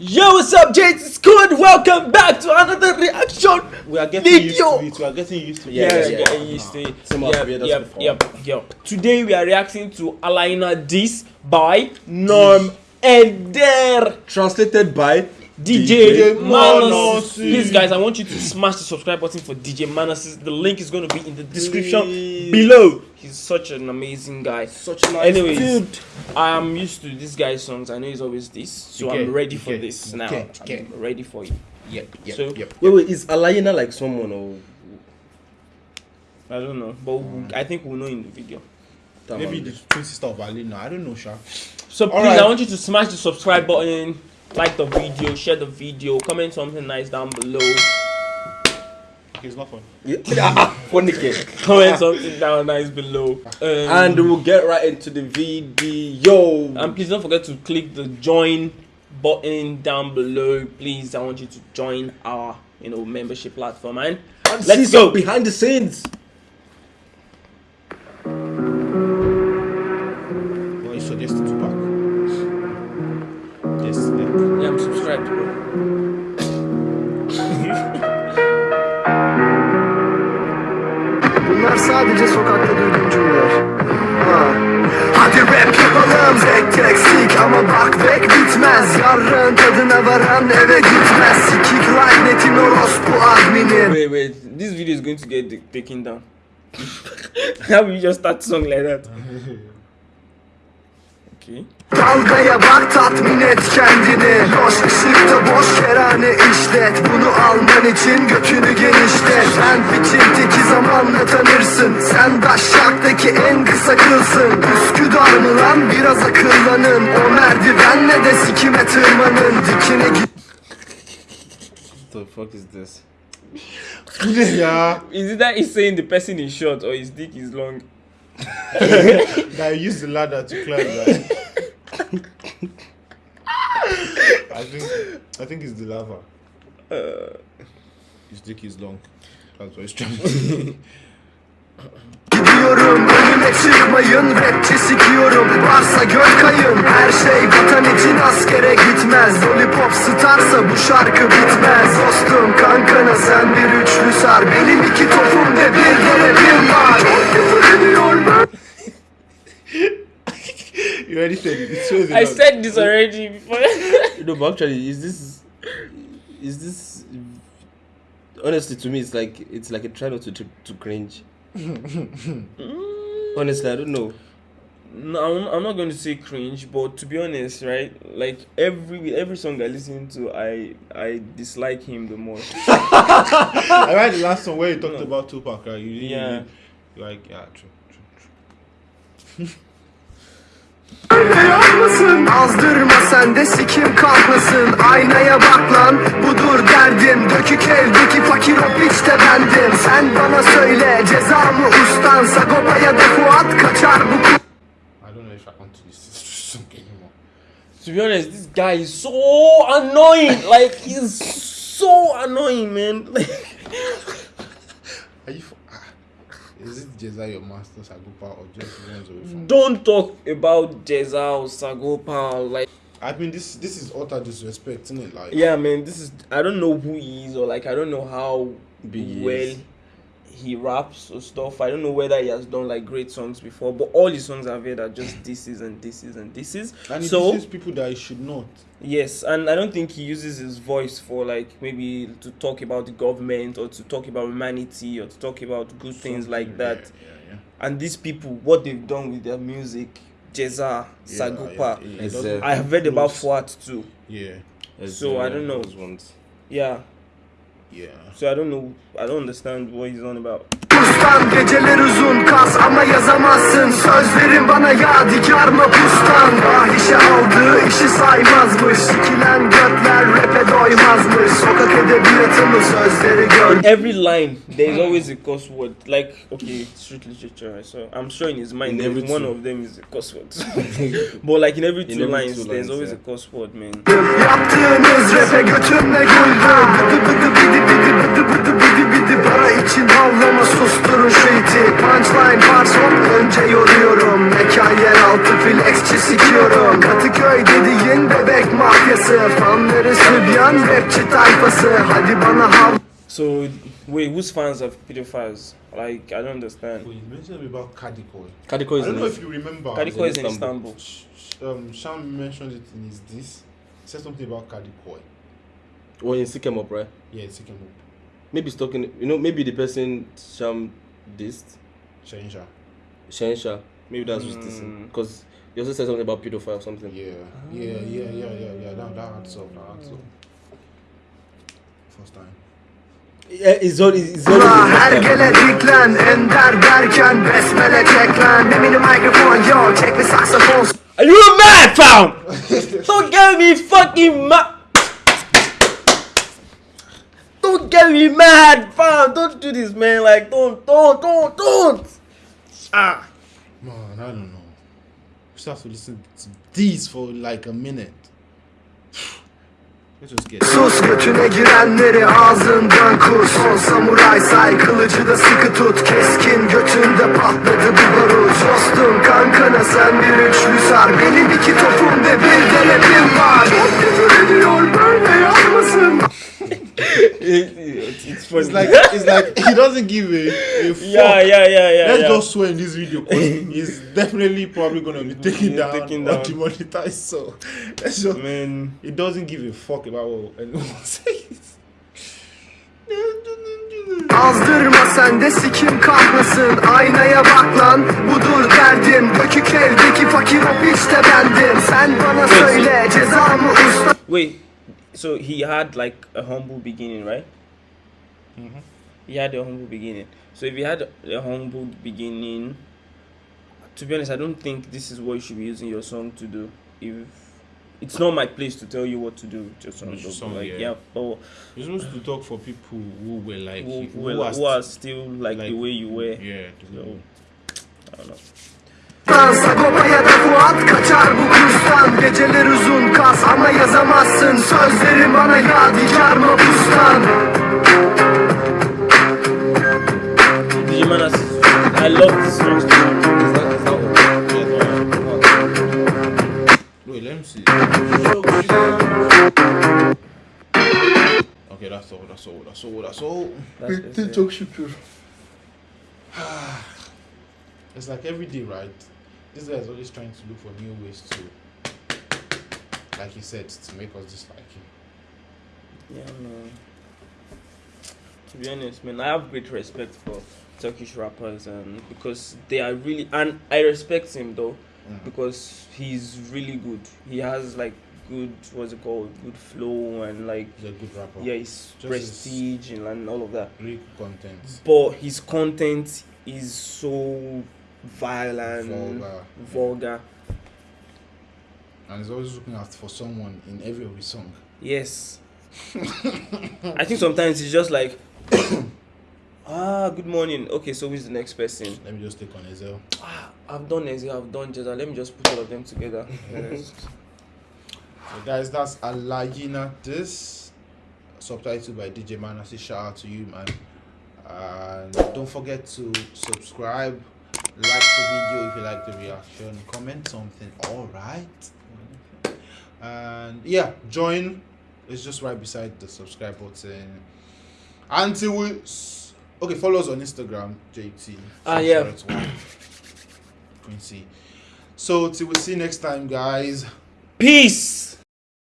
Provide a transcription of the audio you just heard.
Yo, what's up, Jason Squad? Welcome back to another reaction. We are getting Video. used to it. We are getting used to it. Yeah, Yeah, yeah, getting used to it. Yep, yep, yep, yep. Today we are reacting to Alaina Dis by Norm Ender. Translated by DJ, DJ Manos. Manos. Please, guys, I want you to smash the subscribe button for DJ Manos. The link is going to be in the description Please. below. He's such an amazing guy. Such a nice Anyways, dude. I am used to this guy's songs. I know he's always this, so Okay, I'm ready for okay, this now. okay, okay. I'm ready for you. Yep, yep, So- yep. Wait, wait, is Alayina like someone or I don't know, but we- mm. I think we'll know in the video. Maybe the twin sister of Alina. I don't know, Sha. So please, Alright. I want you to smash the subscribe button, like the video, share the video, comment something nice down below, Okay, it's not fun. Yeah, funny kid. comment something down nice below, um, And we'll get right into the video. and please don't forget to click the join button down below. Please, I want you to join our you know membership platform and let's some go. behind the scenes. Sadece sokakta duyduğum cümleler ha. Hadi rap yapalım tek tek sik Ama bak bek bitmez Yarın tadına varan eve gitmez Sikik lanetin orospu adminin Wait, wait, this video is going to get taken down. How will you just start song like that? Okay. Dalgaya bak tatmin et kendini. Loş ışıkta boş kerane işlet. Bunu alman için götünü genişlet. Sen biçim teki zamanla tanırsın. Sen daşşaktaki en kısa kılsın. Üsküdar mı lan? Biraz akıllanın. O merdivenle de sikime tırmanın. Dikine git. What the fuck is this? Bu ne ya? Is it that he's saying the person is short or his dick is long? That you use the ladder to climb, right? I think I think it's the lava. Uh, His dick is long. That's what he's trying to say. Gidiyorum önüme çıkmayın Rapçi sikiyorum varsa gök kayın Her şey vatan için askere gitmez Lollipop starsa bu şarkı bitmez Dostum kankana sen bir üçlü sar Benim you already said it. It shows a I lot. said this already before. No, but actually, is this is this honestly to me it's like it's like a try not to to, to cringe. Mm. honestly, I don't know. no, I'm, I'm not going to say cringe, but to be honest, right? Like every every song I listen to, I I dislike him the most. I read the last one where you talked No. about Tupac, right? You, you, Yeah. you like, yeah, true, true, true. Yanmasın Azdırma sen de sikim kalkmasın Aynaya bak lan budur derdim Dökük evdeki fakir o piç de bendim Sen bana söyle ceza mı ustan Sagopa'ya da Fuat kaçar bu I don't know if I want to listen to this song anymore. to be honest, this guy is so annoying. Like he's so annoying, man. Are you? Is it Ceza your master Sagopa or just ones away from? don't talk about Ceza or Sagopa. Like, I mean, this this is utter disrespect, isn't it? Like, yeah, man, this is I don't know who he is or like I don't know how Big well is. He raps or stuff. I don't know whether he has done like great songs before, but all his songs I've heard are just this is and this is and this is. and it so teaches people that he should not. yes, and I don't think he uses his voice for like maybe to talk about the government or to talk about humanity or to talk about good things like that. Yeah, yeah, And these people, what they've done with their music, Ceza, yeah. Sagopa. Yeah, yeah, it It's, doesn't uh, I have read about close. Fuat too. Yeah, As, So, I don't know. those ones. Yeah. Yeah. So I don't know. I don't understand what he's on about. Ustan geceler uzun kas ama yazamazsın Sözlerin bana yadigar mı pustan Ah işe aldığı işi saymazmış Sikilen götler rap'e doymazmış Sokak edebiyatı mı sözleri gör In every line, there's always a cuss word. Like, okay, street literature. So I'm sure in his mind, In every one of them is a cuss word. but like in every two every lines, two there's lines, always yeah. a cuss word, man. Yaptığınız rap'e götümle güldüm So wait, whose fans are pedophiles? Like I don't understand. Wait, you mentioned something about Kadiko. Kadiko I is don't in know it. if you remember. Kadiko is in Istanbul. Istanbul. Sh- sh- Um, Sham mentioned it in his this. He said something about Kadiko. When you sick him up, right? Yeah, it's taking up. Maybe he's talking. You know, maybe the person Sham dissed, Shensha. Shensha. Maybe that's who's Mm. dissing. Because you also said something about pedophile or something. Yeah, yeah, yeah, yeah, yeah, yeah. That, that adds up. That adds up. First time. Yeah, it's all. It's all. Ula hergele diklen Ender derken besmele çek lan Eminim mikrofon yo çek bir saksafon Are you mad, fam? don't get me fucking mad. Don't get me mad, fam. Don't do this, man. Like, don't, don't, don't, don't. Ah. Man, I don't know. We still have to listen to these for like a minute. Sus götüne girenleri ağzından kus. Son samuray say kılıcı da sıkı tut. Keskin götünde patladı bir barut Dostum kankana sen bir üçlü sar. Benim iki topum ve bir de rapim var. Çok küfür ediyor böyle yapmasın. İt's, like like he doesn't give a, a fuck. yeah, yeah, yeah, yeah. Let's yeah. just swear in this video because he's definitely probably gonna be taken He's down taken or down. demonetized. So let's just man. he doesn't give a fuck about what anyone says. Azdırma sen de sikim kahlasın Aynaya bak lan budur derdim Dökük evdeki fakir o piç de bendim Sen bana söyle cezamı usta Wait, so he had like a humble beginning, right? He had a humble beginning. So if he had a humble beginning, to be honest, I don't think this is what you should be using your song to do. If it's not my place to tell you what to do with your song, your song, like, yeah. yeah, but You're supposed to talk for people who were like who, you, who, are, are who are still like, the way you were. yeah. the So, I don't know. Sagopa'ya da Fuat kaçar bu kurstan Geceler uzun kas ama yazamazsın Sözlerim bana yadigar mapustan It's like every day, right? This guy is always trying to look for new ways to, like he said, to make us dislike him. Yeah, man. To be honest, man, I have great respect for Turkish rappers, and because they are really, and I respect him though, Mm. because he's really good. He has like good, what's it called, good flow, and like He's a good rapper. yeah, his Just prestige and, and all of that. Great content. But his content is so violent, Vulgar. vulgar. And he's always looking out for someone in every of his song. Yes. I think sometimes it's just like, ah, good morning. Okay, so who's the next person? Let me just take on Ezhel. Ah, I've done Ezzy, I've done Jada. Let me just put all of them together. So guys, that's Alayina this subtitled by DJ Manos. Shout out to you, man. And don't forget to subscribe, like the video if you like the reaction, comment something. All right. And yeah, join. It's just right beside the subscribe button. Until we okay, follow us on Instagram, JT. Ah, yeah. Quincy. So till we see you next time, guys. Peace.